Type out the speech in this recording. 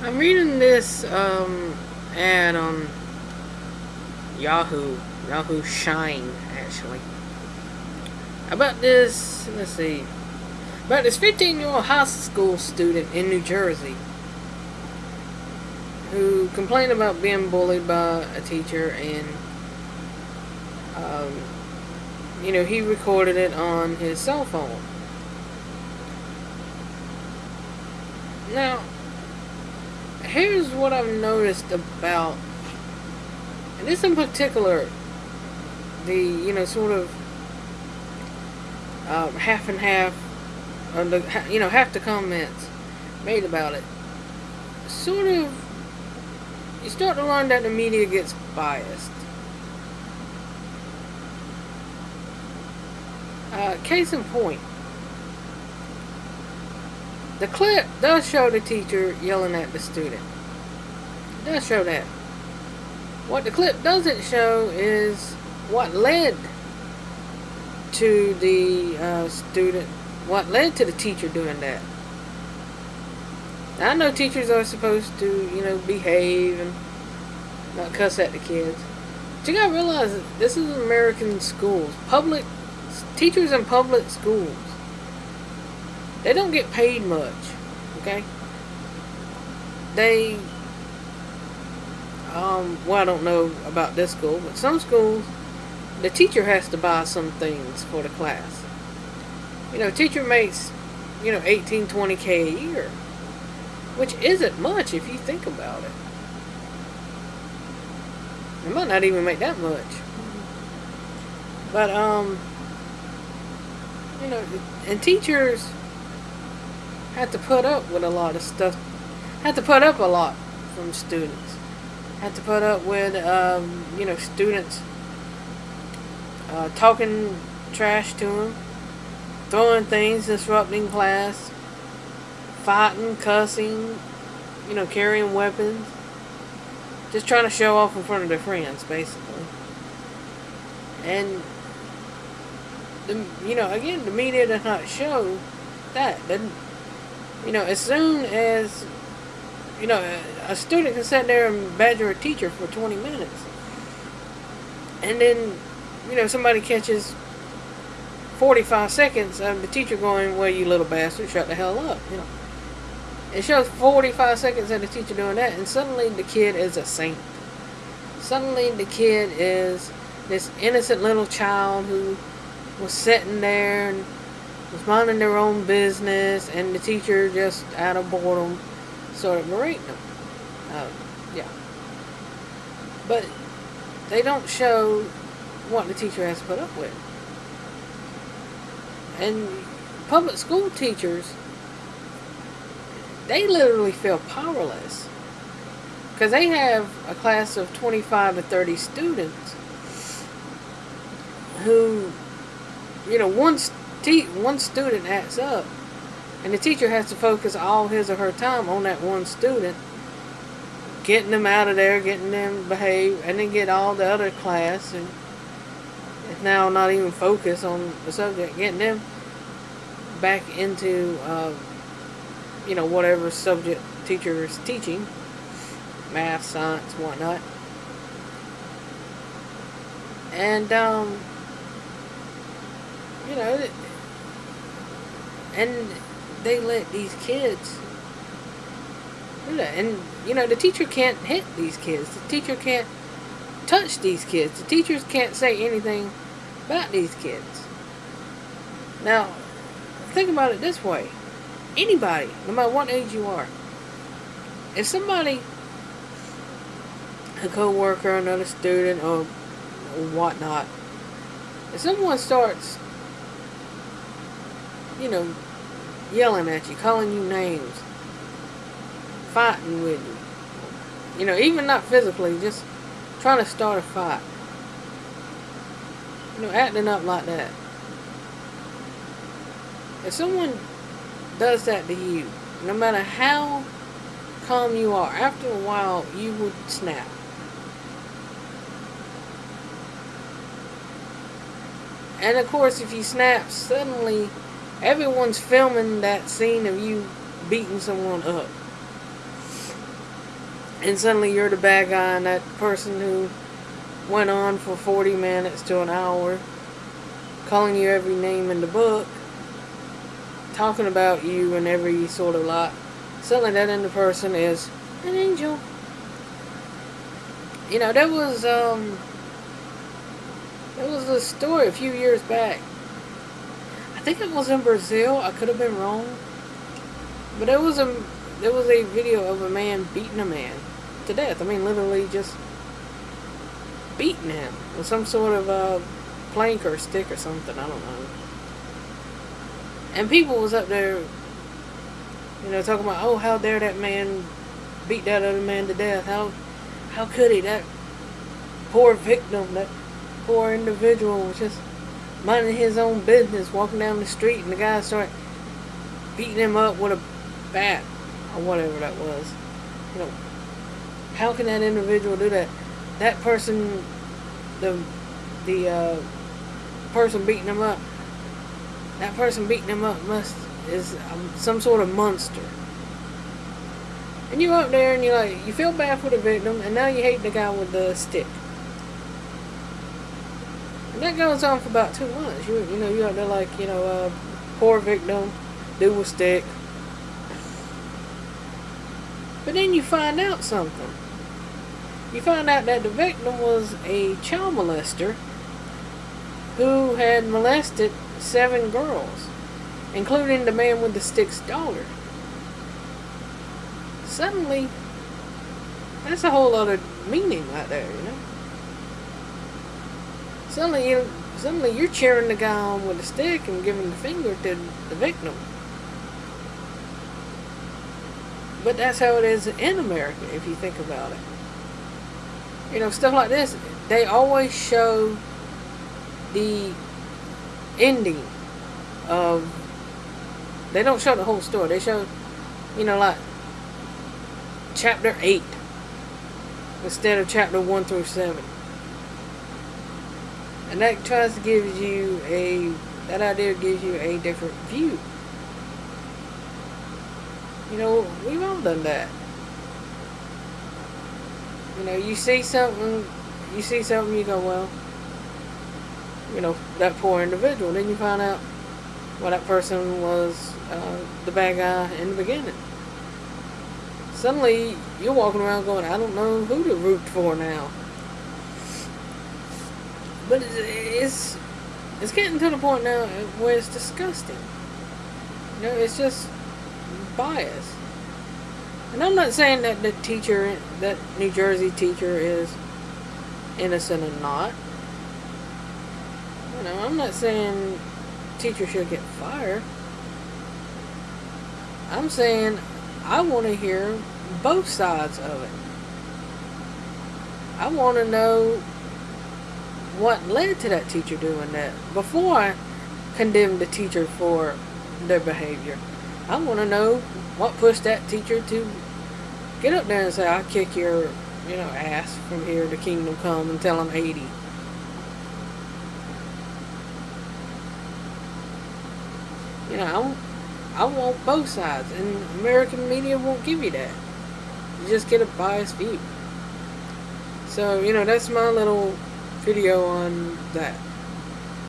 I'm reading this um, ad on Yahoo, Yahoo Shine, actually. About this, let's see, about this 15 year old high school student in New Jersey who complained about being bullied by a teacher and, um, you know, he recorded it on his cell phone. Now, here's what I've noticed about, and this in particular, the, you know, sort of uh, half and half, the, you know, half the comments made about it, sort of, you start to learn that the media gets biased. Uh, case in point, the clip does show the teacher yelling at the student. It does show that. What the clip doesn't show is what led to the uh, student, what led to the teacher doing that. Now, I know teachers are supposed to, you know, behave and not cuss at the kids. But you gotta realize this is American schools. Public, teachers in public schools they don't get paid much, okay? They, um, well, I don't know about this school, but some schools, the teacher has to buy some things for the class. You know, teacher makes, you know, 18, 20k a year, which isn't much if you think about it. It might not even make that much. But, um, you know, and teachers, had to put up with a lot of stuff. Had to put up a lot from students. Had to put up with, um, you know, students uh, talking trash to them, throwing things, disrupting class, fighting, cussing, you know, carrying weapons. Just trying to show off in front of their friends, basically. And, the, you know, again, the media does not show that. Doesn't you know, as soon as, you know, a student can sit there and badger a teacher for 20 minutes. And then, you know, somebody catches 45 seconds of the teacher going, well, you little bastard, shut the hell up, you know. It shows 45 seconds of the teacher doing that, and suddenly the kid is a saint. Suddenly the kid is this innocent little child who was sitting there and was minding their own business, and the teacher just out of boredom started berating them. Um, yeah. But they don't show what the teacher has to put up with. And public school teachers, they literally feel powerless. Because they have a class of 25 to 30 students who, you know, one one student acts up, and the teacher has to focus all his or her time on that one student, getting them out of there, getting them behave, and then get all the other class and now not even focus on the subject, getting them back into, uh, you know, whatever subject teacher is teaching, math, science, whatnot. And, um, you know, and they let these kids. And, you know, the teacher can't hit these kids. The teacher can't touch these kids. The teachers can't say anything about these kids. Now, think about it this way. Anybody, no matter what age you are, if somebody, a co-worker, another student, or whatnot, if someone starts, you know, yelling at you, calling you names, fighting with you. You know, even not physically, just trying to start a fight. You know, acting up like that. If someone does that to you, no matter how calm you are, after a while you would snap. And of course, if you snap, suddenly Everyone's filming that scene of you beating someone up. and suddenly you're the bad guy and that person who went on for 40 minutes to an hour calling you every name in the book talking about you and every sort of lot. Suddenly that in the person is an angel. You know that was um there was a story a few years back I think it was in Brazil I could have been wrong but there was a there was a video of a man beating a man to death. I mean, literally just beating him with some sort of a plank or stick or something. I don't know. And people was up there, you know, talking about, oh, how dare that man beat that other man to death? How, how could he? That poor victim, that poor individual was just minding his own business, walking down the street, and the guy started beating him up with a bat or whatever that was. You know, how can that individual do that? That person, the the uh, person beating him up, that person beating him up must is um, some sort of monster. And you up there and you like you feel bad for the victim, and now you hate the guy with the stick. And that goes on for about two months. You you know you out there like you know uh, poor victim, dude with stick, but then you find out something. You find out that the victim was a child molester who had molested seven girls, including the man with the stick's daughter. Suddenly, that's a whole other meaning right there, you know. Suddenly, you, suddenly you're cheering the guy on with a stick and giving the finger to the victim. But that's how it is in America, if you think about it. You know, stuff like this, they always show the ending of. They don't show the whole story. They show, you know, like chapter 8 instead of chapter 1 through 7. And that tries to give you a. That idea gives you a different view you know, we've all done that. You know, you see something, you see something, you go, well, you know, that poor individual. Then you find out, well, that person was uh, the bad guy in the beginning. Suddenly, you're walking around going, I don't know who to root for now. But it's, it's getting to the point now where it's disgusting. You know, it's just bias. And I'm not saying that the teacher, that New Jersey teacher is innocent or not. You know, I'm not saying teacher should get fired. I'm saying I want to hear both sides of it. I want to know what led to that teacher doing that before I condemn the teacher for their behavior. I want to know what pushed that teacher to get up there and say, I'll kick your, you know, ass from here to kingdom come until I'm 80. You know, I I want both sides, and American media won't give you that. You just get a biased view. So, you know, that's my little video on that.